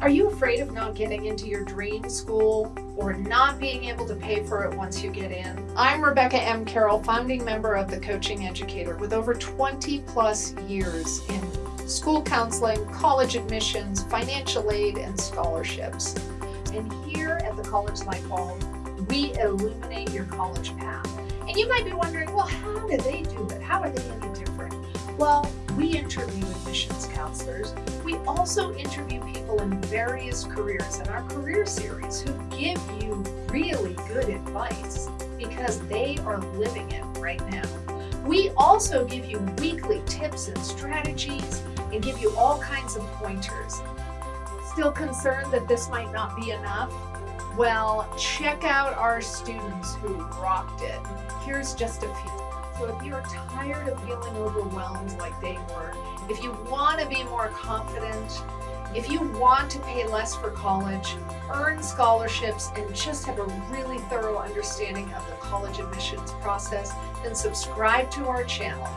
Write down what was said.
Are you afraid of not getting into your dream school or not being able to pay for it once you get in? I'm Rebecca M. Carroll, founding member of the Coaching Educator with over 20 plus years in school counseling, college admissions, financial aid, and scholarships. And here at the College Light Bulb, we illuminate your college path. And you might be wondering, well, how do they do it? How are they any different? Well, we interview admissions counselors. We also interview people in various careers in our career series who give you really good advice because they are living it right now. We also give you weekly tips and strategies and give you all kinds of pointers. Still concerned that this might not be enough? Well, check out our students who rocked it. Here's just a few. So if you're tired of feeling overwhelmed like they were, if you want to be more confident, if you want to pay less for college, earn scholarships, and just have a really thorough understanding of the college admissions process, then subscribe to our channel.